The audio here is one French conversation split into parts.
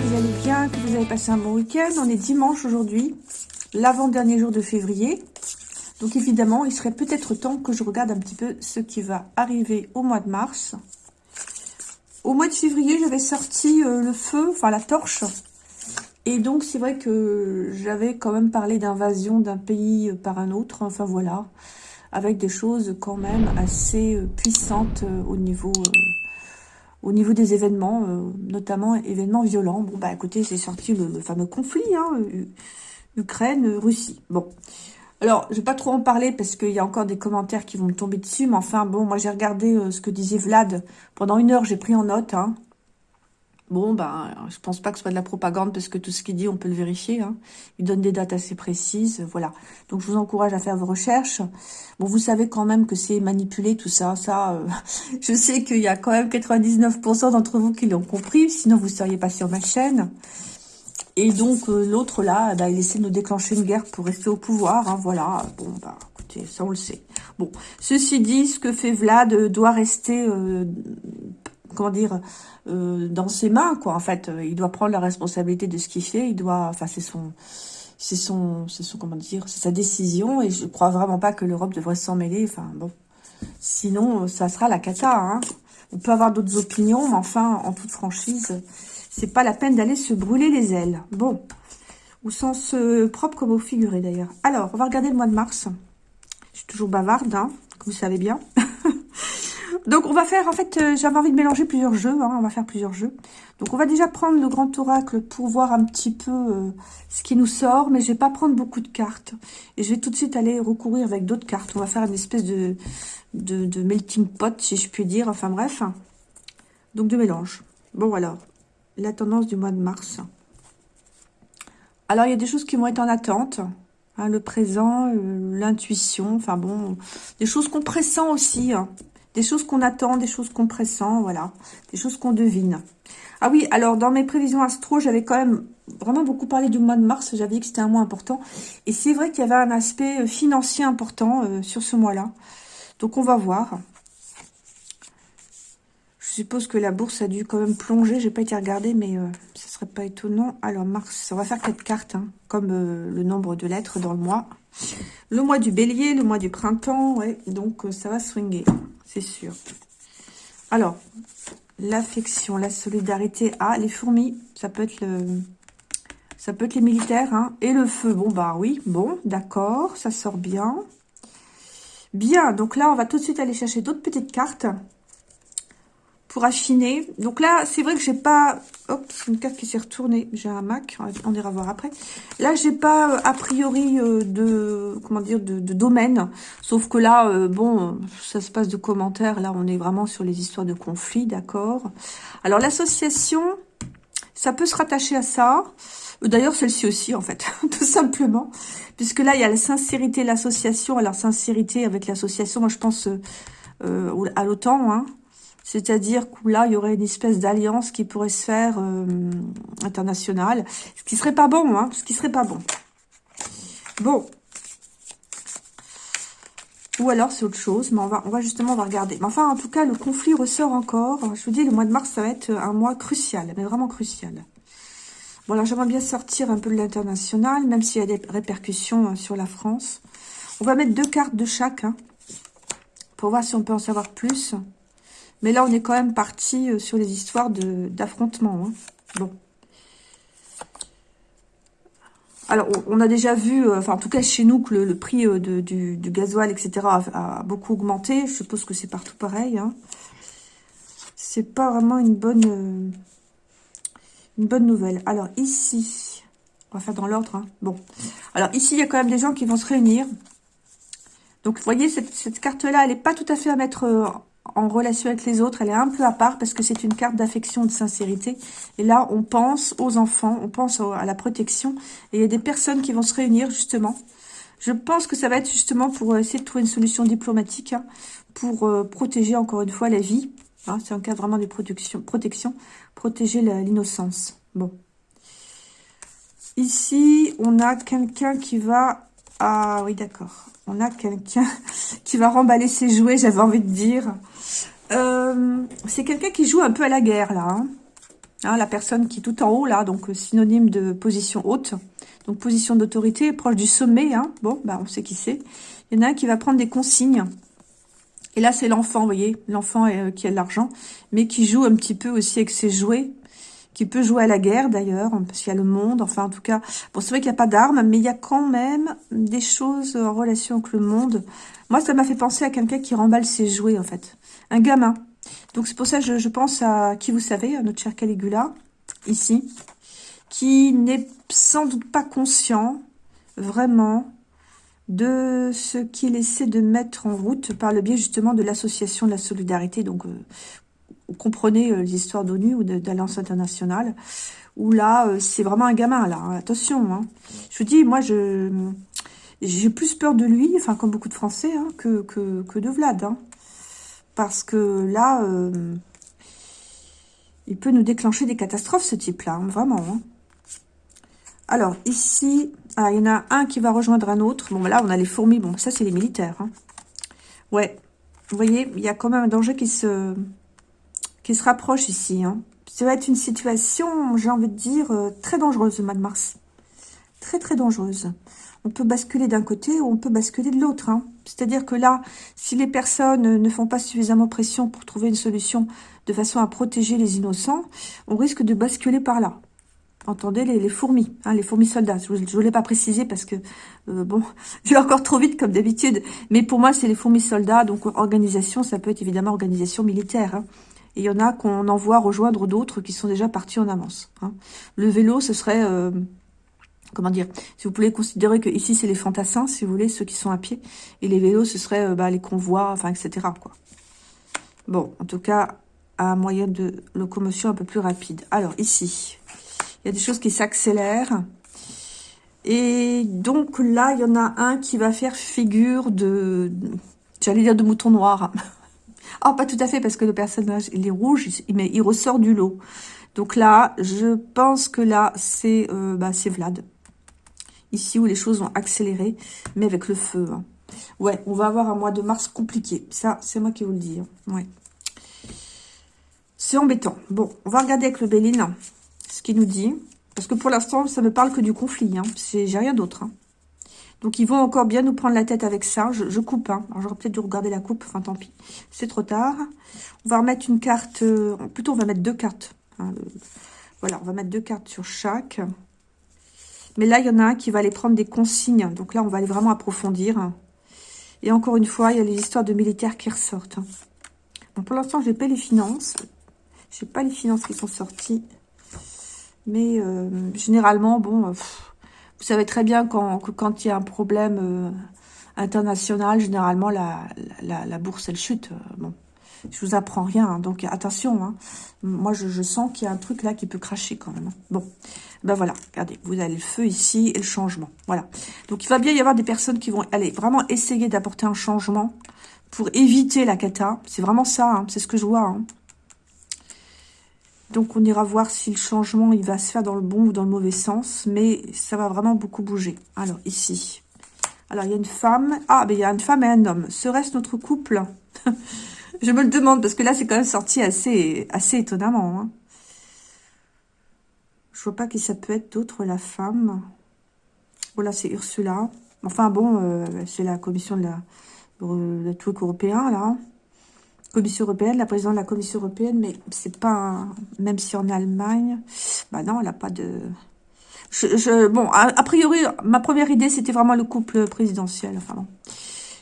vous allez bien, que vous avez passé un bon week-end. On est dimanche aujourd'hui, l'avant-dernier jour de février. Donc évidemment, il serait peut-être temps que je regarde un petit peu ce qui va arriver au mois de mars. Au mois de février, j'avais sorti euh, le feu, enfin la torche. Et donc c'est vrai que j'avais quand même parlé d'invasion d'un pays par un autre. Enfin voilà, avec des choses quand même assez euh, puissantes euh, au niveau au niveau des événements, euh, notamment événements violents. Bon, bah écoutez, c'est sorti le, fameux conflit, hein, Ukraine-Russie. Bon, alors, je vais pas trop en parler parce qu'il y a encore des commentaires qui vont me tomber dessus, mais enfin, bon, moi j'ai regardé euh, ce que disait Vlad. Pendant une heure, j'ai pris en note, hein, Bon, ben, je pense pas que ce soit de la propagande parce que tout ce qu'il dit, on peut le vérifier. Hein. Il donne des dates assez précises, voilà. Donc, je vous encourage à faire vos recherches. Bon, vous savez quand même que c'est manipulé, tout ça. Ça, euh, je sais qu'il y a quand même 99% d'entre vous qui l'ont compris. Sinon, vous seriez pas sur ma chaîne. Et donc, euh, l'autre, là, ben, il essaie de nous déclencher une guerre pour rester au pouvoir. Hein, voilà. Bon, bah, écoutez, ça, on le sait. Bon, ceci dit, ce que fait Vlad euh, doit rester comment dire, euh, dans ses mains, quoi. En fait, euh, il doit prendre la responsabilité de ce qu'il fait. Il doit, enfin, c'est son, c'est son, c'est son, comment dire, c'est sa décision. Et je crois vraiment pas que l'Europe devrait s'en mêler. Enfin, bon, sinon, ça sera la cata. Hein. On peut avoir d'autres opinions, mais enfin, en toute franchise, c'est pas la peine d'aller se brûler les ailes. Bon, au sens euh, propre comme au figuré d'ailleurs. Alors, on va regarder le mois de mars. Je suis toujours bavarde, hein, vous savez bien. Donc, on va faire, en fait, euh, j'avais envie de mélanger plusieurs jeux. Hein, on va faire plusieurs jeux. Donc, on va déjà prendre le grand oracle pour voir un petit peu euh, ce qui nous sort. Mais je vais pas prendre beaucoup de cartes. Et je vais tout de suite aller recourir avec d'autres cartes. On va faire une espèce de, de, melting pot, si je puis dire. Enfin, bref. Donc, de mélange. Bon, alors, la tendance du mois de mars. Alors, il y a des choses qui vont être en attente. Hein, le présent, euh, l'intuition, enfin bon, des choses qu'on pressent aussi. Hein. Des choses qu'on attend, des choses qu'on pressent, voilà. Des choses qu'on devine. Ah oui, alors dans mes prévisions astro, j'avais quand même vraiment beaucoup parlé du mois de mars. J'avais dit que c'était un mois important. Et c'est vrai qu'il y avait un aspect euh, financier important euh, sur ce mois-là. Donc on va voir. Suppose que la bourse a dû quand même plonger. J'ai pas été regarder, mais ce euh, ça serait pas étonnant. Alors mars, on va faire quatre cartes, hein, comme le nombre de lettres dans le mois. Le mois du bélier, le mois du printemps, ouais. Donc ça va swinguer c'est sûr. Alors, l'affection, la solidarité. Ah, les fourmis, ça peut être le... Ça peut être les militaires, hein. Et le feu, bon, bah oui, bon, d'accord, ça sort bien. Bien, donc là, on va tout de suite aller chercher d'autres petites cartes pour affiner. Donc là, c'est vrai que j'ai pas... Hop, c'est une carte qui s'est retournée. J'ai un Mac, on ira voir après. Là, j'ai pas euh, a priori euh, de... Comment dire de, domaine. Sauf que là, euh, bon, ça se passe de commentaires. Là, on est vraiment sur les histoires de conflits, d'accord Alors, l'association, ça peut se rattacher à ça. D'ailleurs, celle-ci aussi, en fait, tout simplement. Puisque là, il y a la sincérité, l'association. Alors, sincérité avec l'association, moi, je pense... à l'OTAN, hein, c'est-à-dire que là, il y aurait une espèce d'alliance qui pourrait se faire euh, internationale. Ce qui serait pas bon, hein. Ce qui serait pas bon. Bon. Ou alors, c'est autre chose. Mais on va, justement regarder. Mais enfin, en tout cas, le conflit ressort encore. Je vous dis, le mois de mars, ça va être un mois crucial. Mais vraiment crucial. Bon, là, j'aimerais bien sortir un peu de l'international, même s'il y a des répercussions euh, sur la France. On va mettre deux cartes de chaque, hein, pour voir si on peut en savoir plus. Mais là, on est quand même parti euh, sur les histoires d'affrontement. Hein. Bon. Alors, on a déjà vu, euh, enfin en tout cas chez nous, que le, prix euh, du, gasoil, etc. A, beaucoup augmenté. Je suppose que c'est partout pareil. Hein. C'est pas vraiment une bonne, une bonne nouvelle. Alors ici, on va faire dans l'ordre. Hein. Bon. Alors ici, il y a quand même des gens qui vont se réunir. Donc, vous voyez, cette carte-là, elle n'est pas tout à fait à mettre en relation avec les autres, elle est un peu à part parce que c'est une carte d'affection et de sincérité. Et là, on pense aux enfants, on pense à la protection. Et il y a des personnes qui vont se réunir, justement. Je pense que ça va être justement pour essayer de trouver une solution diplomatique hein, pour euh, protéger, encore une fois, la vie. Hein, c'est un cas vraiment de protection protéger l'innocence. Bon. Ici, on a quelqu'un qui va... Ah oui, d'accord. On a quelqu'un qui va remballer ses jouets, j'avais envie de dire. Euh, c'est quelqu'un qui joue un peu à la guerre, là. Hein. Hein, la personne qui est tout en haut, là, donc synonyme de position haute. Donc position d'autorité, proche du sommet. Hein. Bon, bah, on sait qui c'est. Il y en a un qui va prendre des consignes. Et là, c'est l'enfant, vous voyez, l'enfant euh, qui a de l'argent, mais qui joue un petit peu aussi avec ses jouets, qui peut jouer à la guerre d'ailleurs, parce qu'il y a le monde, enfin en tout cas, bon c'est vrai qu'il n'y a pas d'armes, mais il y a quand même des choses en relation avec le monde. Moi, ça m'a fait penser à quelqu'un qui remballe ses jouets en fait, un gamin. Donc c'est pour ça que je, pense à qui vous savez, à notre cher Caligula, ici, qui n'est sans doute pas conscient, vraiment, de ce qu'il essaie de mettre en route par le biais justement de l'association de la solidarité. Donc, euh, comprenez euh, les histoires d'ONU ou d'Alliance internationale, où là, euh, c'est vraiment un gamin, là. Hein. Attention, hein. Je vous dis, moi, je j'ai plus peur de lui, enfin, comme beaucoup de Français, hein, que, que, de Vlad. Parce que là, il peut nous déclencher des catastrophes, ce type-là, vraiment. Alors, ici, ah, il y en a un qui va rejoindre un autre. Bon, là, on a les fourmis. Bon, ça, c'est les militaires. Ouais. Vous voyez, il y a quand même un danger qui se, qui se rapproche ici. Hein. Ça va être une situation, j'ai envie de dire, euh, très dangereuse, le de Mars. Très, très dangereuse. On peut basculer d'un côté ou on peut basculer de l'autre. Hein. C'est-à-dire que là, si les personnes ne font pas suffisamment pression pour trouver une solution de façon à protéger les innocents, on risque de basculer par là entendez les, fourmis, hein, les fourmis soldats. Je ne voulais pas préciser parce que, euh, bon, je vais encore trop vite comme d'habitude. Mais pour moi, c'est les fourmis soldats. Donc, organisation, ça peut être évidemment organisation militaire. Et il y en a qu'on envoie rejoindre d'autres qui sont déjà partis en avance. Hein. Le vélo, ce serait... Euh, comment dire, si vous pouvez considérer que ici c'est les fantassins, si vous voulez, ceux qui sont à pied, et les vélos, ce serait euh, bah, les convois, enfin, etc. Bon, en tout cas, un moyen de locomotion un peu plus rapide. Alors, ici, il y a des choses qui s'accélèrent. Et donc là, il y en a un qui va faire figure de... J'allais dire de mouton noir. Ah, pas tout à fait, parce que le personnage, il est rouge, mais il ressort du lot. Donc là, je pense que là, c'est euh, bah, Vlad. Ici, où les choses vont accélérer, mais avec le feu. Hein. Ouais, on va avoir un mois de mars compliqué. Ça, c'est moi qui vous le dis. Hein. Ouais. C'est embêtant. Bon, on va regarder avec le Béline ce qu'il nous dit. Parce que pour l'instant, ça ne parle que du conflit. Hein. J'ai rien d'autre. Hein. Donc, ils vont encore bien nous prendre la tête avec ça. Je, coupe. Hein. Alors, j'aurais peut-être dû regarder la coupe. Enfin, tant pis. C'est trop tard. On va remettre une carte. Euh, plutôt, on va mettre deux cartes. Hein, voilà, on va mettre deux cartes sur chaque. Mais là, il y en a un qui va aller prendre des consignes. Donc là, on va aller vraiment approfondir. Et encore une fois, il y a les histoires de militaires qui ressortent. Bon, pour l'instant, je n'ai pas les finances. Je n'ai pas les finances qui sont sorties. Mais euh, généralement, bon, vous savez très bien quand, que quand il y a un problème euh, international, généralement, la, la, la, bourse, elle chute. bon, je vous apprends rien, hein, donc attention. Hein. Moi, je, je sens qu'il y a un truc là qui peut cracher quand même. Hein. Bon, ben voilà, regardez, vous avez le feu ici et le changement. Voilà. Donc, il va bien y avoir des personnes qui vont aller vraiment essayer d'apporter un changement pour éviter la cata. C'est vraiment ça, c'est ce que je vois. Donc, on ira voir si le changement, il va se faire dans le bon ou dans le mauvais sens. Mais ça va vraiment beaucoup bouger. Alors, ici. Alors, il y a une femme. Ah, mais il y a une femme et un homme. Serait-ce notre couple? Je me le demande, parce que là, c'est quand même sorti assez, assez étonnamment. Hein. Je vois pas qui ça peut être d'autre, la femme. Voilà, c'est Ursula. Enfin, bon, euh, c'est la commission de la, de truc européen, là. Commission européenne, la présidente de la Commission européenne, mais c'est pas... Même si en Allemagne... Bah non, elle n'a pas de... Bon, a, priori, ma première idée, c'était vraiment le couple présidentiel. Enfin bon.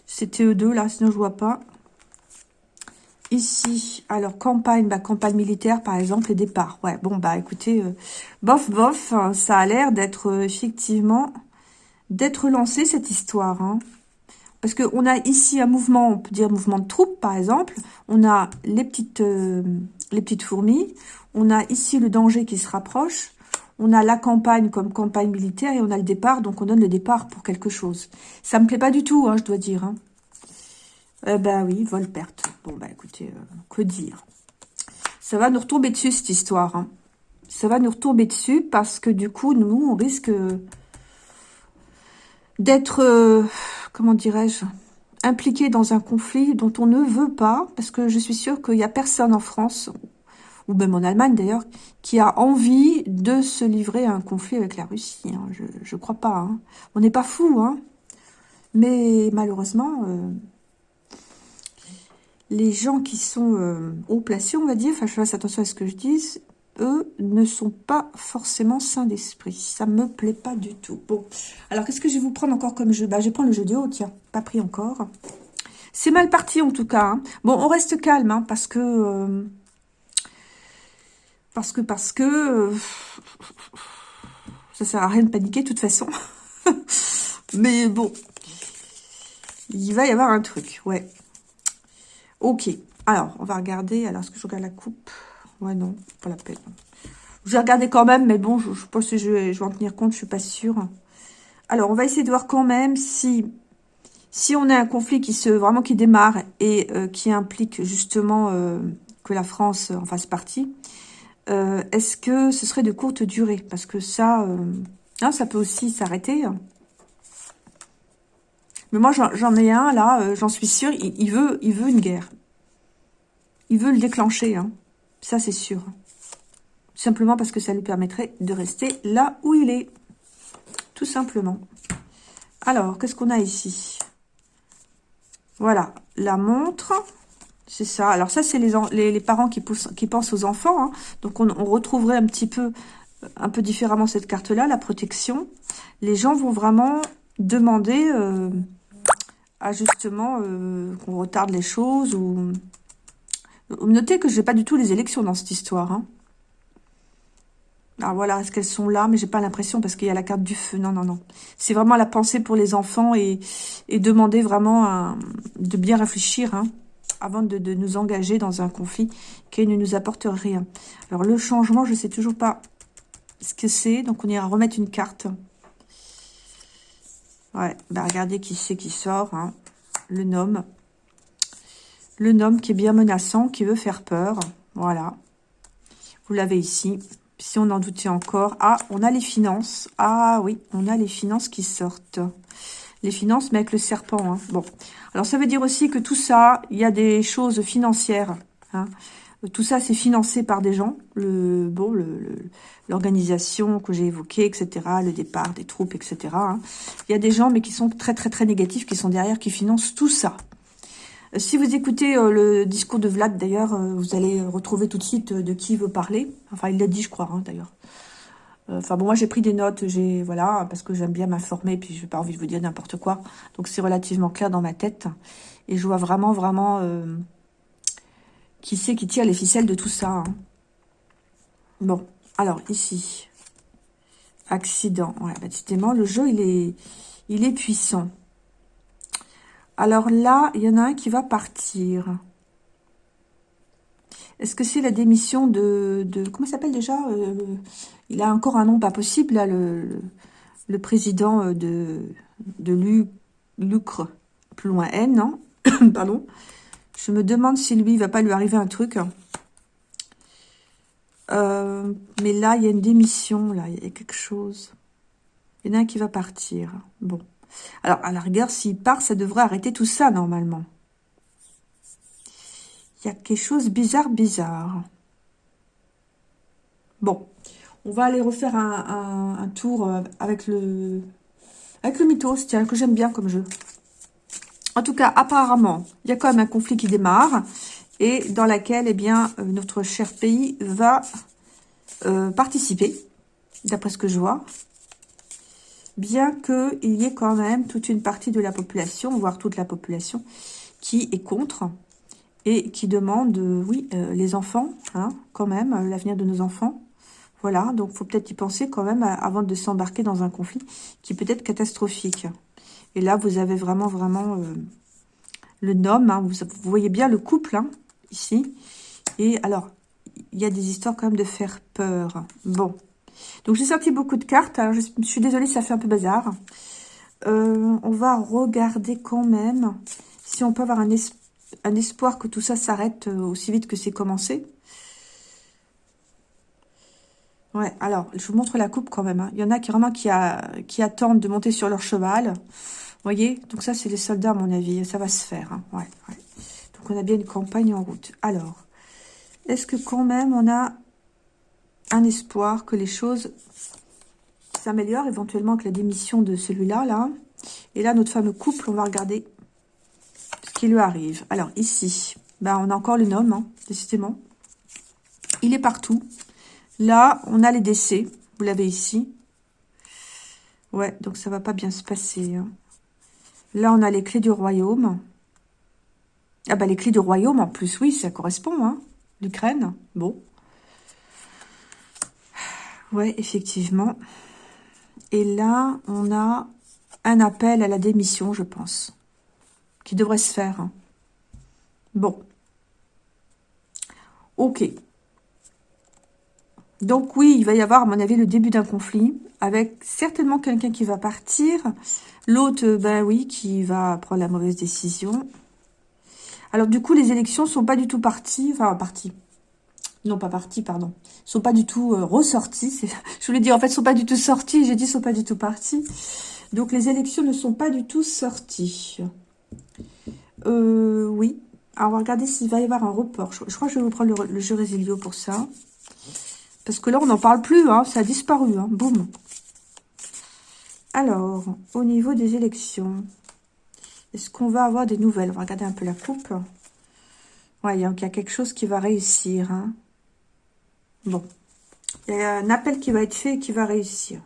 C'était eux deux, là, sinon je vois pas. Ici, alors, campagne, bah, campagne militaire, par exemple, et départ. Ouais, bon, bah, écoutez, euh, bof, bof, hein, ça a l'air d'être, euh, effectivement, d'être lancé, cette histoire. Hein. Parce qu'on a ici un mouvement, on peut dire mouvement de troupes, par exemple. On a les petites, euh, les petites fourmis. On a ici le danger qui se rapproche. On a la campagne comme campagne militaire et on a le départ, donc on donne le départ pour quelque chose. Ça me plaît pas du tout, hein, je dois dire. Hein. Eh ben oui, vol-perte. Bon, ben écoutez, euh, que dire Ça va nous retomber dessus, cette histoire. Hein. Ça va nous retomber dessus parce que du coup, nous, on risque d'être... Euh, comment dirais-je, impliqué dans un conflit dont on ne veut pas, parce que je suis sûre qu'il n'y a personne en France ou même en Allemagne d'ailleurs, qui a envie de se livrer à un conflit avec la Russie. Hein. Je ne crois pas. Hein. On n'est pas fou, hein. mais malheureusement, euh, les gens qui sont euh, haut placés, on va dire, enfin je fasse attention à ce que je dis, eux ne sont pas forcément sains d'esprit. Ça me plaît pas du tout. Bon, alors qu'est-ce que je vais vous prendre encore comme jeu? Bah, Je vais prendre le jeu de haut, tiens, pas pris encore. C'est mal parti en tout cas. Hein. Bon, on reste calme, hein, parce que... Euh, parce que, parce que... Euh, ça sert à rien de paniquer de toute façon. Mais bon, il va y avoir un truc, ouais. Ok, alors, on va regarder. Alors, est-ce que je regarde la coupe? Ouais, non, pas la peine. Je vais regarder quand même, mais bon, je, pense que je vais, en tenir compte, je suis pas sûre. Alors, on va essayer de voir quand même si, si on a un conflit qui se vraiment qui démarre et euh, qui implique justement euh, que la France en fasse partie. Euh, est-ce que ce serait de courte durée? Parce que ça, hein, ça peut aussi s'arrêter. Mais moi, j'en ai un, là, j'en suis sûre, il, veut, il veut une guerre. Il veut le déclencher, hein. Ça, c'est sûr. Simplement parce que ça lui permettrait de rester là où il est. Tout simplement. Alors, qu'est-ce qu'on a ici? Voilà, la montre. C'est ça. Alors ça, c'est les, parents qui, pensent aux enfants. Hein. Donc, on, retrouverait un petit peu, un peu différemment cette carte-là, la protection. Les gens vont vraiment demander euh, à justement euh, qu'on retarde les choses ou Notez que je n'ai pas du tout les élections dans cette histoire. Hein. Alors voilà, est-ce qu'elles sont là? Mais j'ai pas l'impression parce qu'il y a la carte du feu. Non, non, non. C'est vraiment la pensée pour les enfants et, demander vraiment de bien réfléchir hein, avant de, nous engager dans un conflit qui ne nous apporte rien. Alors le changement, je ne sais toujours pas ce que c'est. Donc on ira remettre une carte. Ouais, bah regardez qui c'est qui sort. Hein. Le nom. Le nom qui est bien menaçant, qui veut faire peur. Voilà. Vous l'avez ici. Si on en doutait encore. Ah, on a les finances. Ah oui, on a les finances qui sortent. Les finances, mais avec le serpent. Hein. Bon. Alors, ça veut dire aussi que tout ça, il y a des choses financières. Hein. Tout ça, c'est financé par des gens. Le bon, l'organisation que j'ai évoquée, etc. Le départ des troupes, etc. Hein. Il y a des gens, mais qui sont très, très, très négatifs, qui sont derrière, qui financent tout ça. Si vous écoutez euh, le discours de Vlad, d'ailleurs, euh, vous allez retrouver tout de suite euh, de qui il veut parler. Enfin, il l'a dit, je crois, hein, d'ailleurs. Enfin, bon, moi, j'ai pris des notes, j'ai voilà, parce que j'aime bien m'informer, puis je n'ai pas envie de vous dire n'importe quoi. Donc, c'est relativement clair dans ma tête. Et je vois vraiment, vraiment qui c'est qui tire les ficelles de tout ça. Hein. Bon, alors, ici, accident. Ouais, bah, le jeu, il est, il est puissant. Alors là, il y en a un qui va partir. Est-ce que c'est la démission de... de comment s'appelle déjà euh, Il a encore un nom pas possible, là, le, le, président euh, de, de Lucre, plus loin N, non Pardon. Je me demande si lui, il va pas lui arriver un truc. Euh, mais là, il y a une démission, là, il y a quelque chose. Il y en a un qui va partir. Bon. Alors, à la rigueur, s'il part, ça devrait arrêter tout ça, normalement. Il y a quelque chose bizarre, bizarre. Bon, on va aller refaire un, tour euh, avec le, avec le mythos, que j'aime bien comme jeu. En tout cas, apparemment, il y a quand même un conflit qui démarre et dans laquelle, eh bien, euh, notre cher pays va euh, participer, d'après ce que je vois bien qu'il y ait quand même toute une partie de la population, voire toute la population, qui est contre et qui demande, euh, oui, euh, les enfants, hein, quand même, euh, l'avenir de nos enfants. Voilà, donc faut peut-être y penser quand même avant de s'embarquer dans un conflit qui peut être catastrophique. Et là, vous avez vraiment, vraiment le nom, hein, vous, voyez bien le couple, hein, ici. Et alors, il y a des histoires quand même de faire peur. Bon, donc, j'ai sorti beaucoup de cartes. je, suis désolée, ça fait un peu bazar. Euh, on va regarder quand même si on peut avoir un, espoir que tout ça s'arrête euh, aussi vite que c'est commencé. Ouais, alors, je vous montre la coupe quand même. Hein. Il y en a qui vraiment qui, attendent de monter sur leur cheval. Vous voyez? Donc ça, c'est les soldats, à mon avis. Ça va se faire. Hein. Donc, on a bien une campagne en route. Alors, est-ce que quand même on a un espoir que les choses s'améliorent éventuellement avec la démission de celui-là, là. Et là, notre fameux couple, on va regarder ce qui lui arrive. Alors, ici, ben, on a encore le nom, hein, décidément. Il est partout. Là, on a les décès. Vous l'avez ici. Ouais, donc ça va pas bien se passer. Hein. Là, on a les clés du royaume. Ah bah les clés du royaume, en plus, oui, ça correspond, hein. L'Ukraine, bon. Ouais, effectivement. Et là, on a un appel à la démission, je pense, qui devrait se faire. Hein. Bon. Ok. Donc oui, il va y avoir, à mon avis, le début d'un conflit, avec certainement quelqu'un qui va partir, l'autre, ben oui, qui va prendre la mauvaise décision. Alors du coup, les élections sont pas du tout parties, enfin parties, non pas parties, pardon, sont pas du tout euh, ressorties. Je voulais dire, en fait, sont pas du tout sorties, j'ai dit sont pas du tout parties. Donc les élections ne sont pas du tout sorties. Euh, oui. Alors on va regarder s'il va y avoir un report. Je, crois que je vais vous prendre le, jeu Résilio pour ça. Parce que là, on n'en parle plus, hein, ça a disparu, hein, boum. Alors, au niveau des élections, est-ce qu'on va avoir des nouvelles? On va regarder un peu la coupe. Ouais, il y a quelque chose qui va réussir. Hein. Bon, il y a un appel qui va être fait et qui va réussir.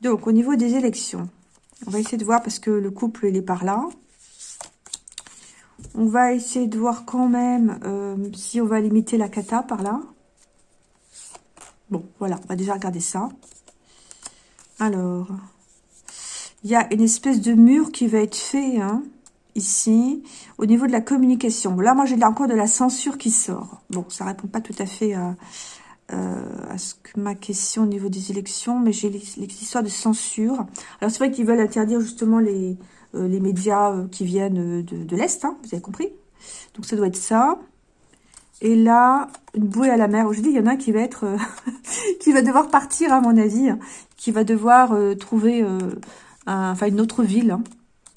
Donc, au niveau des élections, on va essayer de voir parce que le couple, il est par là. On va essayer de voir quand même euh, si on va limiter la cata par là. Bon, voilà, on va déjà regarder ça. Alors, il y a une espèce de mur qui va être fait, hein, ici, au niveau de la communication. Là, moi, j'ai encore de la censure qui sort. Bon, ça répond pas tout à fait à, euh, à ce que ma question au niveau des élections, mais j'ai l'histoire de censure. Alors, c'est vrai qu'ils veulent interdire justement les, euh, les médias euh, qui viennent de, l'Est, hein, vous avez compris Donc, ça doit être ça. Et là, une bouée à la mer. Je dis, il y en a un qui va être, euh, qui va devoir partir, à mon avis, qui va devoir euh, trouver, euh, enfin, une autre ville. Hein.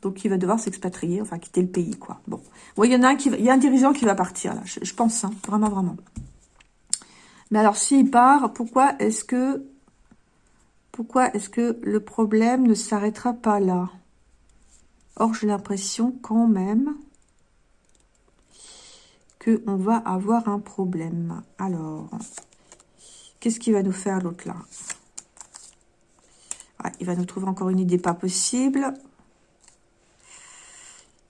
Donc, il va devoir s'expatrier, enfin, quitter le pays, quoi. Bon. il y en a un qui il y a un dirigeant qui va partir, là. Je, pense, hein, vraiment, vraiment. Mais alors, s'il part, pourquoi est-ce que, pourquoi est-ce que le problème ne s'arrêtera pas là? Or, j'ai l'impression quand même on va avoir un problème. Alors, qu'est-ce qu'il va nous faire l'autre là? Ah, Il va nous trouver encore une idée pas possible.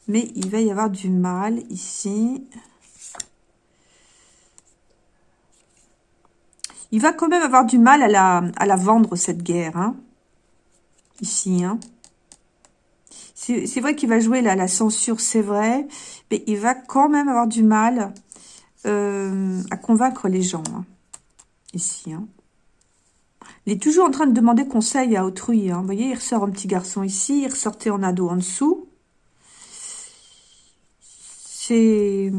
Mais il va y avoir du mal ici. Il va quand même avoir du mal à la, la vendre, cette guerre. Hein. Ici, hein. C'est vrai qu'il va jouer là, la censure, c'est vrai, mais il va quand même avoir du mal euh, à convaincre les gens. Hein, ici. Hein. Il est toujours en train de demander conseil à autrui. Hein. Vous voyez, il ressort un petit garçon ici, il ressortait en ado en dessous. C'est...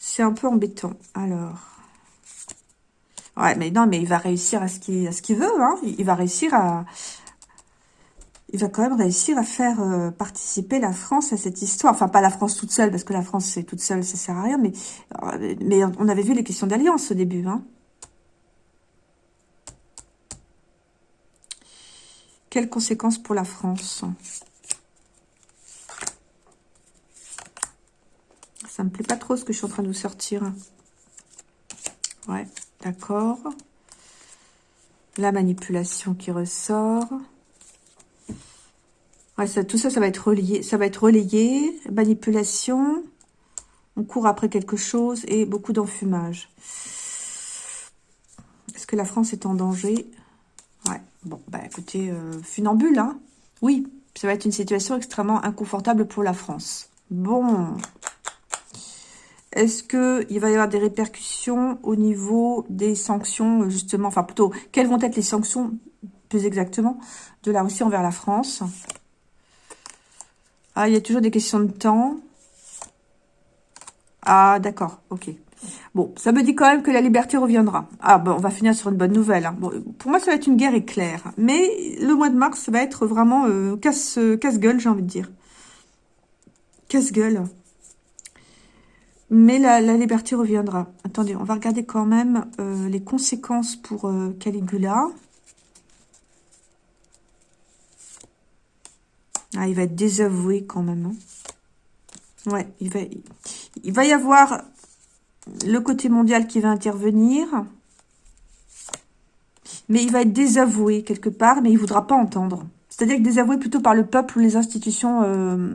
C'est un peu embêtant. Alors... Ouais, mais non, mais il va réussir à ce qu'il veut. Hein. Il va réussir à, il va quand même réussir à faire euh, participer la France à cette histoire. Enfin, pas la France toute seule, parce que la France, c'est toute seule, ça sert à rien. Mais, euh, mais on avait vu les questions d'alliance au début. Hein. Quelles conséquences pour la France? Ça me plaît pas trop ce que je suis en train de vous sortir. Ouais, d'accord. La manipulation qui ressort tout ça, ça va être relié, ça va être relayé, manipulation, on court après quelque chose et beaucoup d'enfumage. Est-ce que la France est en danger? Ouais, bon, bah écoutez, euh, funambule, hein Oui, ça va être une situation extrêmement inconfortable pour la France. Bon. Est-ce qu'il va y avoir des répercussions au niveau des sanctions, justement, enfin plutôt, quelles vont être les sanctions, plus exactement, de la Russie envers la France? Ah, il y a toujours des questions de temps. Ah, d'accord, ok. Bon, ça me dit quand même que la liberté reviendra. Ah, bon, on va finir sur une bonne nouvelle. Hein. Pour moi, ça va être une guerre éclair. Mais le mois de mars, ça va être vraiment euh, casse-gueule, j'ai envie de dire. Casse-gueule. Mais la, liberté reviendra. Attendez, on va regarder quand même euh, les conséquences pour euh, Caligula. Ah, il va être désavoué quand même. Hein. Ouais, il va, il va y avoir le côté mondial qui va intervenir. Mais il va être désavoué quelque part, mais il ne voudra pas entendre. C'est-à-dire que désavoué plutôt par le peuple ou les institutions euh,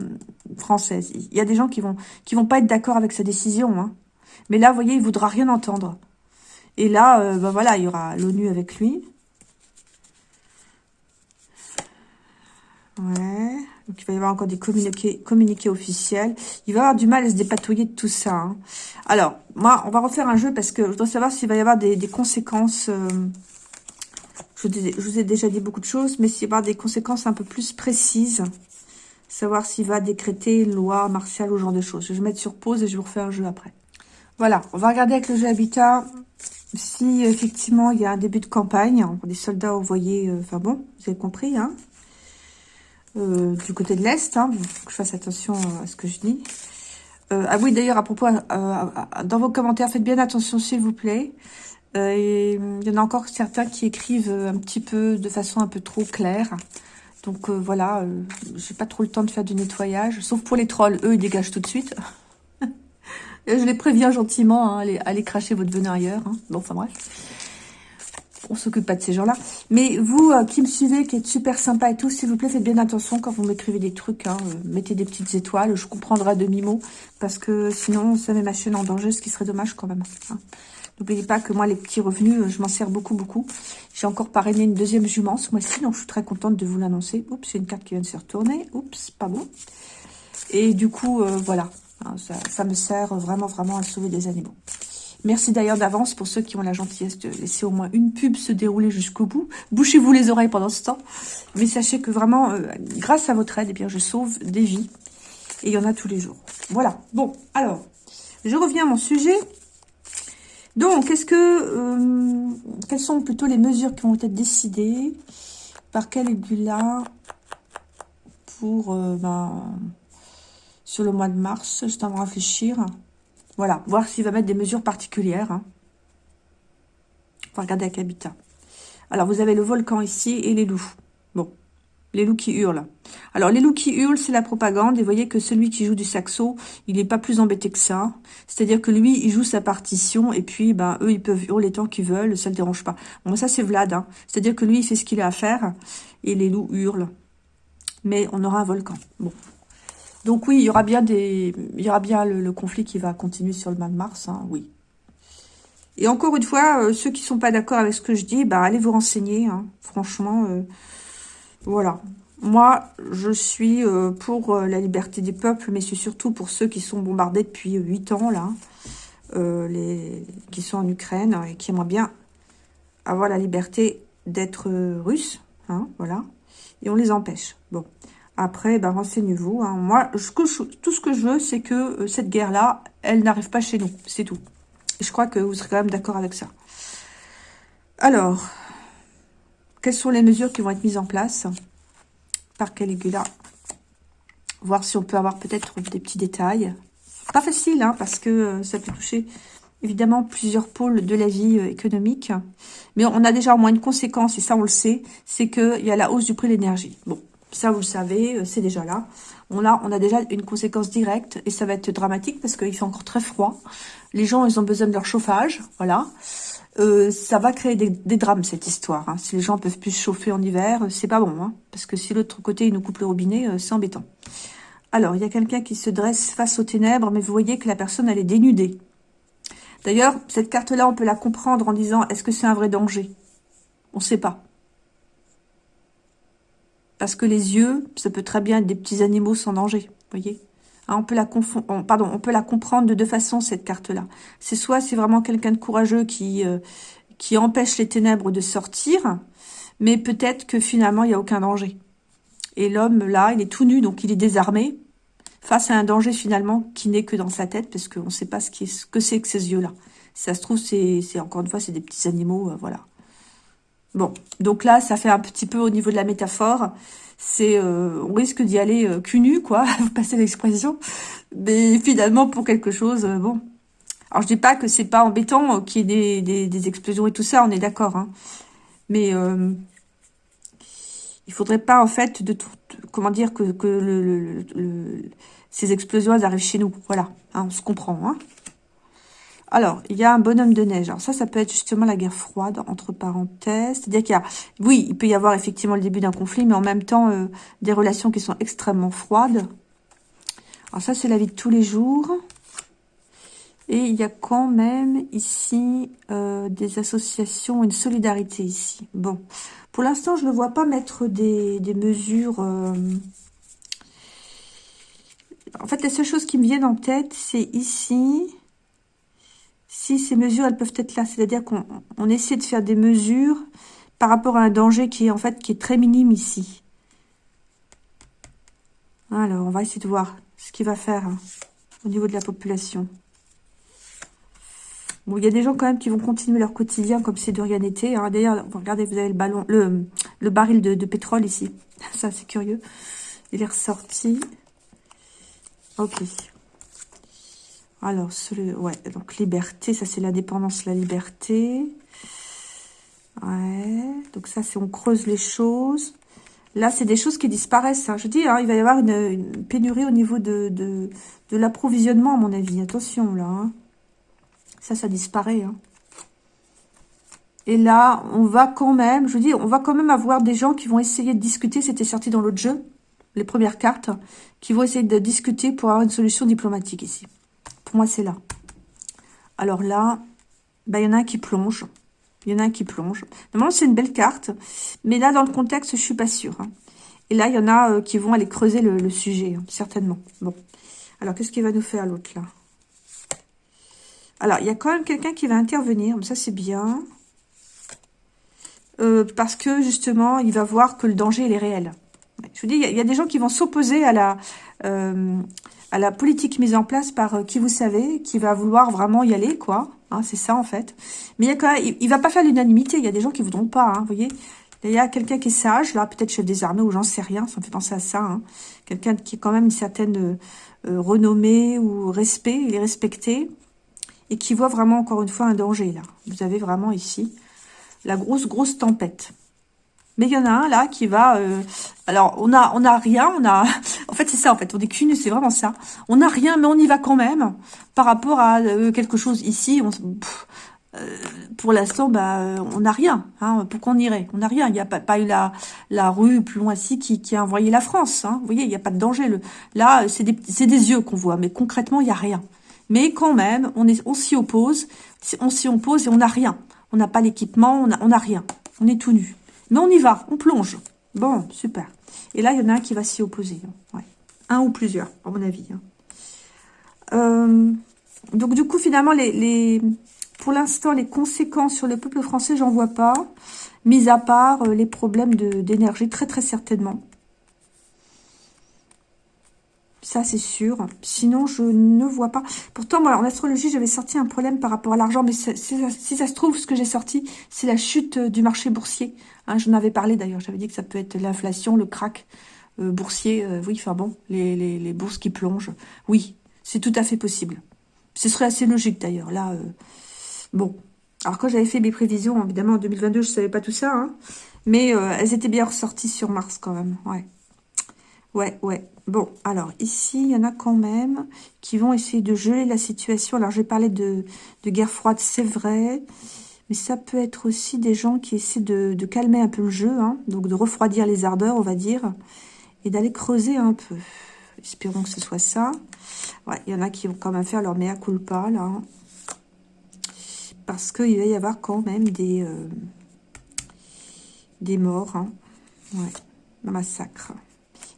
françaises. Il y a des gens qui vont qui vont pas être d'accord avec sa décision. Hein. Mais là, vous voyez, il voudra rien entendre. Et là, euh, ben voilà, il y aura l'ONU avec lui. Ouais. Donc, il va y avoir encore des communiqués, communiqués officiels. Il va avoir du mal à se dépatouiller de tout ça. Hein. Alors, moi, on va refaire un jeu parce que je dois savoir s'il va y avoir des, conséquences... Euh, je, vous ai déjà dit beaucoup de choses, mais y avoir des conséquences un peu plus précises, savoir s'il va décréter une loi martiale ou ce genre de choses. Je vais mettre sur pause et je vous refaire un jeu après. Voilà, on va regarder avec le jeu Habitat si effectivement il y a un début de campagne, des soldats envoyés, euh, enfin bon, vous avez compris, hein, euh, du côté de l'Est, hein, faut que je fasse attention à ce que je dis. Euh, ah oui, d'ailleurs, à propos, dans vos commentaires, faites bien attention, s'il vous plaît. Euh, il y en a encore certains qui écrivent un petit peu de façon un peu trop claire. Donc euh, voilà, euh, j'ai pas trop le temps de faire du nettoyage. Sauf pour les trolls, eux ils dégagent tout de suite. je les préviens gentiment, hein, allez, cracher votre venin ailleurs. Hein. Bon, enfin bref. On s'occupe pas de ces gens-là. Mais vous qui me suivez, qui êtes super sympa et tout, s'il vous plaît, faites bien attention quand vous m'écrivez des trucs. Hein, mettez des petites étoiles, je comprendrai à demi-mot. Parce que sinon, ça met ma chaîne en danger, ce qui serait dommage quand même. N'oubliez pas que moi, les petits revenus, euh, je m'en sers beaucoup, beaucoup. J'ai encore parrainé une deuxième jument ce mois-ci, donc je suis très contente de vous l'annoncer. Oups, c'est une carte qui vient de se retourner. Oups, pas bon. Et du coup, euh, voilà, hein, ça, me sert vraiment, vraiment à sauver des animaux. Merci d'ailleurs d'avance pour ceux qui ont la gentillesse de laisser au moins une pub se dérouler jusqu'au bout. Bouchez-vous les oreilles pendant ce temps. Mais sachez que vraiment, euh, grâce à votre aide, eh bien, je sauve des vies. Et il y en a tous les jours. Voilà. Bon, alors, je reviens à mon sujet. Donc, est-ce que, euh, quelles sont plutôt les mesures qui vont être décidées? Par Caligula pour, euh, ben, sur le mois de mars Je en réfléchir. Voilà, voir s'il va mettre des mesures particulières. Hein. On va regarder avec Habitat. Alors, vous avez le volcan ici et les loups. Les loups qui hurlent. Alors, les loups qui hurlent, c'est la propagande. Et voyez que celui qui joue du saxo, il n'est pas plus embêté que ça. C'est-à-dire que lui, il joue sa partition. Et puis, ben, eux, ils peuvent hurler tant qu'ils veulent. Ça ne le dérange pas. Bon, ça, c'est Vlad. Hein. C'est-à-dire que lui, il fait ce qu'il a à faire. Et les loups hurlent. Mais on aura un volcan. Bon. Donc oui, il y aura bien des, il y aura bien le, conflit qui va continuer sur le mois de mars, hein, oui. Et encore une fois, euh, ceux qui sont pas d'accord avec ce que je dis, bah allez vous renseigner. Hein. Franchement, euh, voilà. Moi, je suis euh, pour euh, la liberté des peuples, mais c'est surtout pour ceux qui sont bombardés depuis 8 ans, là, euh, les, qui sont en Ukraine et qui aimeraient bien avoir la liberté d'être russes, hein, voilà, et on les empêche. Bon, après, ben, renseignez-vous. Hein. Moi, tout ce que je veux, c'est que cette guerre-là, elle n'arrive pas chez nous, c'est tout. Je crois que vous serez quand même d'accord avec ça. Alors, quelles sont les mesures qui vont être mises en place par Caligula? Voir si on peut avoir peut-être des petits détails. Pas facile, hein, parce que euh, ça peut toucher évidemment plusieurs pôles de la vie euh, économique. Mais on a déjà au moins une conséquence, et ça on le sait, c'est qu'il y a la hausse du prix de l'énergie. Bon, ça vous le savez, euh, c'est déjà là. On a, on a déjà une conséquence directe, et ça va être dramatique parce qu'il fait encore très froid. Les gens, ils ont besoin de leur chauffage, voilà. Euh, ça va créer des, drames, cette histoire. Hein. Si les gens peuvent plus chauffer en hiver, euh, c'est pas bon. Hein. parce que si l'autre côté, il nous coupe le robinet, euh, c'est embêtant. Alors, il y a quelqu'un qui se dresse face aux ténèbres, mais vous voyez que la personne, elle est dénudée. D'ailleurs, cette carte-là, on peut la comprendre en disant, est-ce que c'est un vrai danger? On ne sait pas. Parce que les yeux, ça peut très bien être des petits animaux sans danger, voyez Hein, on peut la comprendre de deux façons cette carte-là. C'est soit c'est vraiment quelqu'un de courageux qui euh, empêche les ténèbres de sortir, mais peut-être que finalement il n'y a aucun danger. Et l'homme là, il est tout nu, donc il est désarmé face à un danger finalement qui n'est que dans sa tête, parce qu'on ne sait pas ce que c'est que ces yeux-là. ça se trouve, c'est encore une fois, c'est des petits animaux, euh, voilà. Bon, donc là, ça fait un petit peu au niveau de la métaphore c'est euh, on risque d'y aller euh, nu, quoi, vous passez l'expression. Mais finalement, pour quelque chose, euh, bon. Alors, je dis pas que c'est pas embêtant qu'il y ait des, explosions et tout ça, on est d'accord. Hein. Mais euh, il faudrait pas, en fait, de tout, comment dire, que, le, ces explosions arrivent chez nous. Voilà, hein, on se comprend. Hein. Alors, il y a un bonhomme de neige. Alors ça, ça peut être justement la guerre froide, entre parenthèses. C'est-à-dire qu'il y a, oui, il peut y avoir effectivement le début d'un conflit, mais en même temps, euh, des relations qui sont extrêmement froides. Alors ça, c'est la vie de tous les jours. Et il y a quand même ici euh, des associations, une solidarité ici. Bon, pour l'instant, je ne vois pas mettre des, mesures... Euh, en fait, la seule chose qui me vient en tête, c'est ici si ces mesures, elles peuvent être là. C'est-à-dire qu'on essaie de faire des mesures par rapport à un danger qui est en fait qui est très minime ici. Alors, on va essayer de voir ce qu'il va faire hein, au niveau de la population. Bon, il y a des gens quand même qui vont continuer leur quotidien comme si de rien n'était. D'ailleurs, regardez, vous avez le ballon, le, le baril de, de pétrole ici. Ça, c'est curieux. Il est ressorti. Ok. Alors, ouais, donc liberté, ça c'est l'indépendance, la liberté. Ouais, donc ça c'est on creuse les choses. Là, c'est des choses qui disparaissent. Hein. Je dis, hein, il va y avoir une, pénurie au niveau de, l'approvisionnement, à mon avis. Attention, là. Hein. Ça, ça disparaît. Et là, on va quand même, je dis, on va quand même avoir des gens qui vont essayer de discuter. C'était sorti dans l'autre jeu, les premières cartes, qui vont essayer de discuter pour avoir une solution diplomatique ici moi, c'est là. Alors là, bah, il y en a un qui plonge. Il y en a un qui plonge. Normalement, c'est une belle carte. Mais là, dans le contexte, je suis pas sûre. Hein. Et là, il y en a euh, qui vont aller creuser le, sujet, hein, certainement. Bon. Alors, qu'est-ce qu'il va nous faire, l'autre, là? Alors, il y a quand même quelqu'un qui va intervenir. Ça, c'est bien. Euh, parce que, justement, il va voir que le danger, il est réel. Je vous dis, il y, a des gens qui vont s'opposer à la... Euh, à la politique mise en place par euh, qui vous savez, qui va vouloir vraiment y aller, quoi. Hein, c'est ça, en fait. Mais il, y a va pas faire l'unanimité. Il y a des gens qui voudront pas, hein, vous voyez. Il y a quelqu'un qui est sage, là, peut-être chef des armées ou j'en sais rien, ça me fait penser à ça. Hein. Quelqu'un qui est quand même une certaine euh, euh, renommée ou respect, il est respecté. Et qui voit vraiment, encore une fois, un danger, là. Vous avez vraiment ici la grosse, grosse tempête. Mais il y en a un là qui va... Euh, alors, on a, on a rien, on a... En fait, c'est ça, en fait, on est qu'une, c'est vraiment ça. On n'a rien, mais on y va quand même. Par rapport à euh, quelque chose ici, on, euh, pour l'instant, bah, on n'a rien. Hein, pourquoi on irait On n'a rien. Il n'y a pas, eu la, la rue plus loin ici qui, qui a envoyé la France. Hein. Vous voyez, il n'y a pas de danger. Le, là, c'est des, des yeux qu'on voit, mais concrètement, il n'y a rien. Mais quand même, on est, on s'y oppose. On s'y oppose et on n'a rien. On n'a pas l'équipement, on n'a on rien. On est tout nu. Mais on y va, on plonge. Bon, super. Et là, il y en a un qui va s'y opposer. Hein. Un ou plusieurs, à mon avis. Hein. Euh, donc, du coup, finalement, pour l'instant, les conséquences sur le peuple français, j'en vois pas. Mis à part euh, les problèmes d'énergie, très très certainement. Ça, c'est sûr. Sinon, je ne vois pas. Pourtant, moi, en astrologie, j'avais sorti un problème par rapport à l'argent. Mais si ça se trouve, ce que j'ai sorti, c'est la chute euh, du marché boursier. Hein, J'en avais parlé d'ailleurs. J'avais dit que ça peut être l'inflation, le crack euh, boursier. Euh, oui, enfin bon, les, bourses qui plongent. Oui, c'est tout à fait possible. Ce serait assez logique d'ailleurs. Là, bon. Alors, quand j'avais fait mes prévisions, évidemment, en 2022, je savais pas tout ça. Hein, mais elles étaient bien ressorties sur Mars quand même. Ouais. Ouais, ouais. Bon, alors ici, il y en a quand même qui vont essayer de geler la situation. Alors, j'ai parlé de, guerre froide, c'est vrai. Mais ça peut être aussi des gens qui essaient de, calmer un peu le jeu. Hein, donc, de refroidir les ardeurs, on va dire. Et d'aller creuser un peu. Espérons que ce soit ça. Ouais, il y en a qui vont quand même faire leur mea culpa, là. Hein. Parce qu'il va y avoir quand même des, euh, morts. Hein. Ouais, un massacre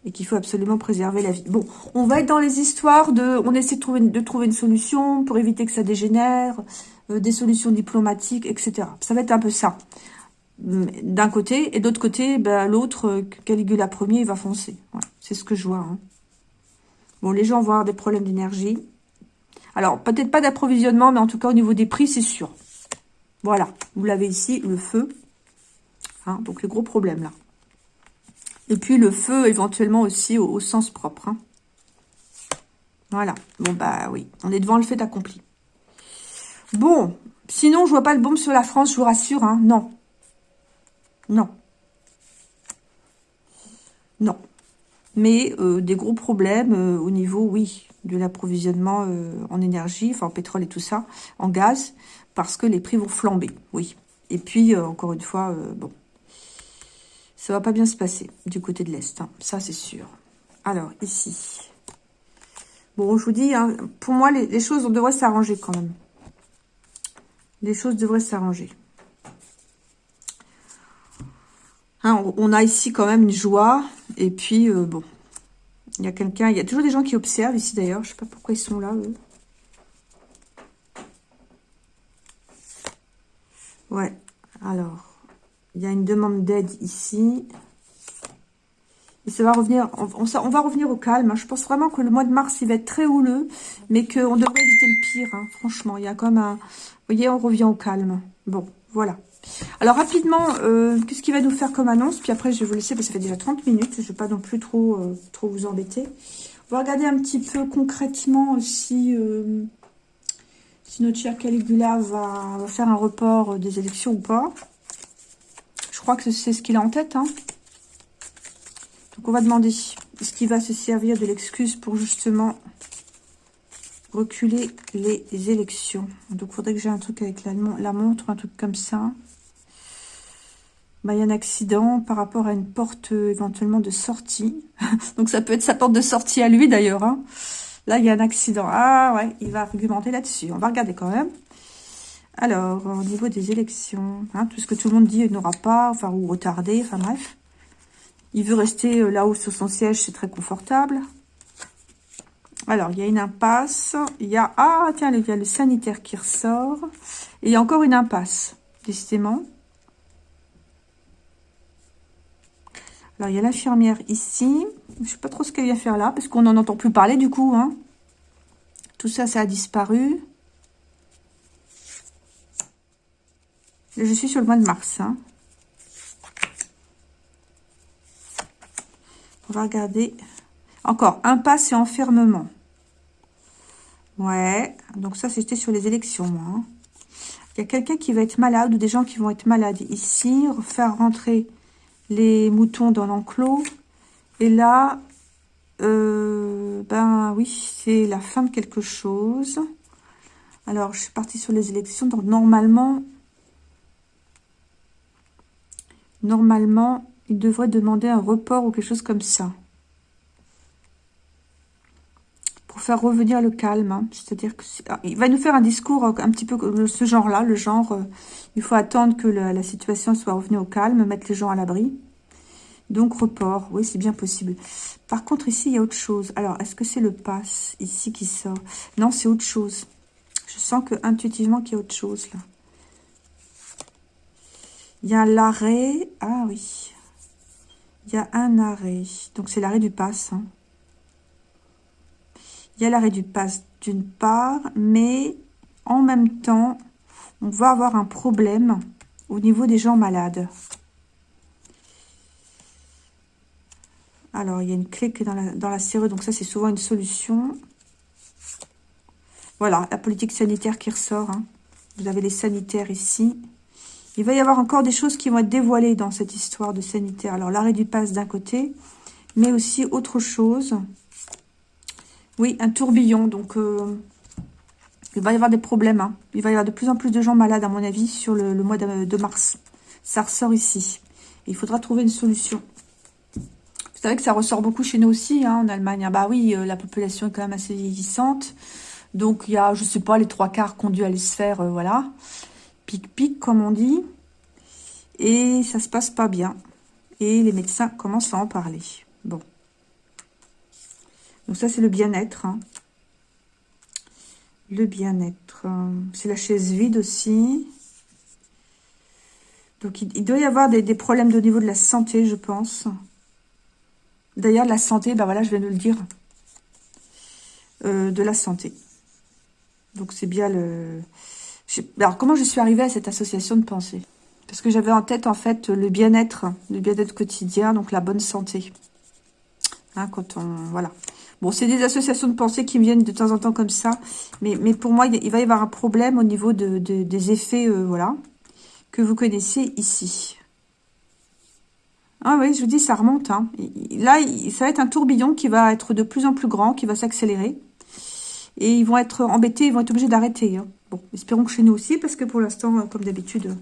et qu'il faut absolument préserver la vie. Bon, on va être dans les histoires de... On essaie de trouver, une solution pour éviter que ça dégénère, euh, des solutions diplomatiques, etc. Ça va être un peu ça. D'un côté, et d'autre côté, ben, l'autre, euh, Caligula Ier, il va foncer. C'est ce que je vois. Hein. Bon, les gens vont avoir des problèmes d'énergie. Alors, peut-être pas d'approvisionnement, mais en tout cas, au niveau des prix, c'est sûr. Voilà, vous l'avez ici, le feu. Hein, donc, le gros problème, là. Et puis le feu, éventuellement aussi, au, sens propre. Hein. Voilà. Bon, bah oui. On est devant le fait accompli. Bon. Sinon, je vois pas le bombe sur la France, je vous rassure. Hein. Non. Non. Non. Mais euh, des gros problèmes euh, au niveau, oui, de l'approvisionnement euh, en énergie, enfin en pétrole et tout ça, en gaz, parce que les prix vont flamber, oui. Et puis, encore une fois, bon, ça va pas bien se passer du côté de l'Est, hein. ça c'est sûr. Alors, ici. Bon, je vous dis, hein, pour moi, les, les choses, on devrait s'arranger quand même. Les choses devraient s'arranger. Hein, on a ici quand même une joie. Et puis, euh, bon, il y a quelqu'un... Il y a toujours des gens qui observent ici, d'ailleurs. Je sais pas pourquoi ils sont là, eux. Ouais, alors, il y a une demande d'aide ici. Et ça va revenir, on, va revenir au calme. Hein. Je pense vraiment que le mois de mars, il va être très houleux, mais qu'on devrait éviter le pire, hein. franchement. Il y a comme un... Vous voyez, on revient au calme. Bon, voilà. Alors rapidement, euh, qu'est-ce qu'il va nous faire comme annonce? Puis après, je vais vous laisser, parce que ça fait déjà 30 minutes. Je ne vais pas non plus trop, euh, trop vous embêter. On va regarder un petit peu concrètement si, euh, si notre cher Caligula va, faire un report des élections ou pas. Crois que c'est ce qu'il a en tête. Hein. Donc on va demander, est-ce qu'il va se servir de l'excuse pour justement reculer les élections? Donc il faudrait que j'ai un truc avec la, la montre, un truc comme ça. Bah, il y a un accident par rapport à une porte euh, éventuellement de sortie. Donc ça peut être sa porte de sortie à lui d'ailleurs. Hein. Là, il y a un accident. Ah ouais, il va argumenter là-dessus. On va regarder quand même. Alors, au niveau des élections, hein, tout ce que tout le monde dit, il n'aura pas, enfin, ou retardé, enfin bref. Il veut rester euh, là-haut sur son siège, c'est très confortable. Alors, il y a une impasse. Il y a... Ah, tiens, il y a le sanitaire qui ressort. Et il y a encore une impasse, décidément. Alors, il y a l'infirmière ici. Je ne sais pas trop ce qu'elle vient faire là, parce qu'on n'en entend plus parler du coup. Hein. Tout ça, ça a disparu. Je suis sur le mois de mars. Hein. On va regarder. Encore, impasse et enfermement. Ouais, donc ça, c'était sur les élections. Hein. Il y a quelqu'un qui va être malade ou des gens qui vont être malades ici. Faire rentrer les moutons dans l'enclos. Et là, euh, ben oui, c'est la fin de quelque chose. Alors, je suis partie sur les élections. Donc, normalement, normalement, il devrait demander un report ou quelque chose comme ça. Pour faire revenir le calme. Hein. C'est-à-dire que ah, va nous faire un discours un petit peu de ce genre-là. Le genre, euh, il faut attendre que la, situation soit revenue au calme, mettre les gens à l'abri. Donc, report. Oui, c'est bien possible. Par contre, ici, il y a autre chose. Alors, est-ce que c'est le pass ici qui sort? Non, c'est autre chose. Je sens que intuitivement qu'il y a autre chose là. Il y a l'arrêt. Ah oui. Il y a un arrêt. Donc, c'est l'arrêt du pass. Hein. Il y a l'arrêt du pass d'une part, mais en même temps, on va avoir un problème au niveau des gens malades. Alors, il y a une clé qui est dans la, dans donc ça, c'est souvent une solution. Voilà, la politique sanitaire qui ressort. Hein. Vous avez les sanitaires ici. Il va y avoir encore des choses qui vont être dévoilées dans cette histoire de sanitaire. Alors, l'arrêt du pass d'un côté, mais aussi autre chose. Oui, un tourbillon. Donc, euh, il va y avoir des problèmes. Hein. Il va y avoir de plus en plus de gens malades, à mon avis, sur le, mois de, mars. Ça ressort ici. il faudra trouver une solution. Vous savez que ça ressort beaucoup chez nous aussi, hein, en Allemagne. Ah bah oui, euh, la population est quand même assez vieillissante. Donc, il y a, je sais pas, les trois quarts ont dû aller se euh, voilà pic-pic, comme on dit. Et ça se passe pas bien. Et les médecins commencent à en parler. Bon. Donc ça, c'est le bien-être. Hein. Le bien-être. C'est la chaise vide aussi. Donc, il, doit y avoir des, problèmes au niveau de la santé, je pense. D'ailleurs, la santé, ben voilà, je viens de le dire. Euh, de la santé. Donc, c'est bien le... Alors, comment je suis arrivée à cette association de pensée? Parce que j'avais en tête, en fait, le bien-être, le bien-être quotidien, donc la bonne santé. Hein, quand on... Voilà. Bon, c'est des associations de pensée qui me viennent de temps en temps comme ça. Mais, mais pour moi, il va y avoir un problème au niveau de, des effets, euh, voilà, que vous connaissez ici. Ah oui, je vous dis, ça remonte. Hein. Là, ça va être un tourbillon qui va être de plus en plus grand, qui va s'accélérer. Et ils vont être embêtés, ils vont être obligés d'arrêter. Hein. Bon, espérons que chez nous aussi, parce que pour l'instant, euh, comme d'habitude,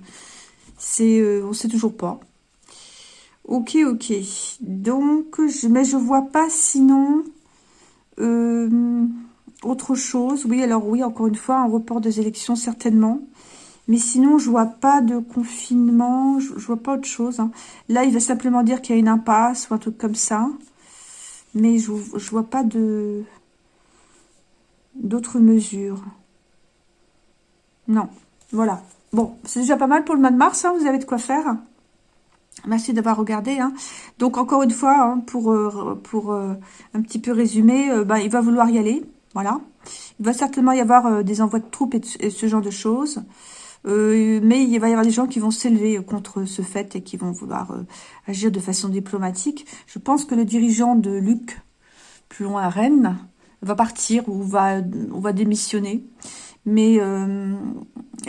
c'est, euh, on sait toujours pas. Ok, ok. Donc, je, mais je vois pas sinon euh, autre chose. Oui, alors oui, encore une fois, un report des élections, certainement. Mais sinon, je vois pas de confinement, je, vois pas autre chose. Hein. Là, il va simplement dire qu'il y a une impasse ou un truc comme ça. Mais je, je vois pas de d'autres mesures. Non, voilà. Bon, c'est déjà pas mal pour le mois de mars, hein, vous avez de quoi faire. Merci d'avoir regardé. Hein. Donc, encore une fois, hein, pour, euh, euh, un petit peu résumer, euh, bah, il va vouloir y aller. Voilà. Il va certainement y avoir des envois de troupes et, ce genre de choses. mais il va y avoir des gens qui vont s'élever contre ce fait et qui vont vouloir agir de façon diplomatique. Je pense que le dirigeant de Luc, plus loin à Rennes, va partir ou va, va démissionner. Mais euh,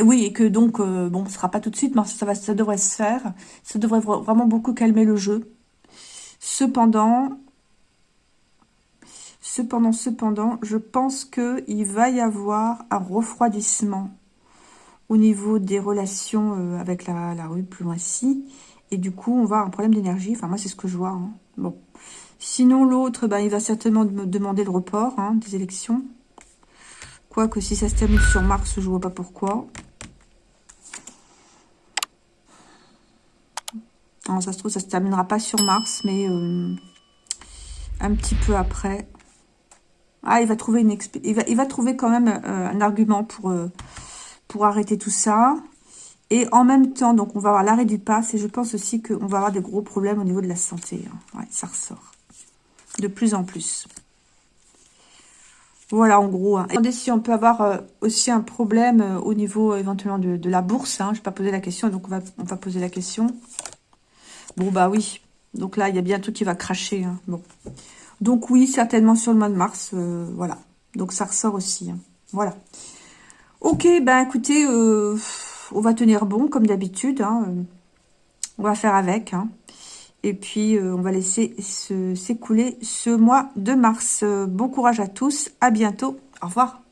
oui, et que donc, euh, bon, ce sera pas tout de suite, mais ça, va, ça devrait se faire. Ça devrait vraiment beaucoup calmer le jeu. Cependant, cependant, cependant, je pense qu'il va y avoir un refroidissement au niveau des relations euh, avec la, rue plus loin ci. Et du coup, on va avoir un problème d'énergie. Enfin, moi, c'est ce que je vois. Hein. Bon. Sinon, l'autre, ben, il va certainement me demander le report hein, des élections. Quoique si ça se termine sur Mars, je vois pas pourquoi. Ça se trouve, ça se terminera pas sur Mars, mais euh, un petit peu après. Ah, il va trouver une il va, il va trouver quand même euh, un argument pour, euh, pour arrêter tout ça. Et en même temps, donc on va avoir l'arrêt du pass. Et je pense aussi qu'on va avoir des gros problèmes au niveau de la santé. Hein. Ouais, ça ressort. De plus en plus. Voilà, en gros. Hein. Attendez si on peut avoir euh, aussi un problème euh, au niveau euh, éventuellement de, la bourse. Hein. Je n'ai pas posé la question, donc on va, poser la question. Bon, bah oui. Donc là, il y a bien tout qui va cracher. Hein. Donc oui, certainement sur le mois de mars. voilà. Donc ça ressort aussi. Voilà. Ok, ben écoutez, on va tenir bon comme d'habitude. On va faire avec. Et puis, euh, on va laisser s'écouler ce mois de mars. Bon courage à tous. À bientôt. Au revoir.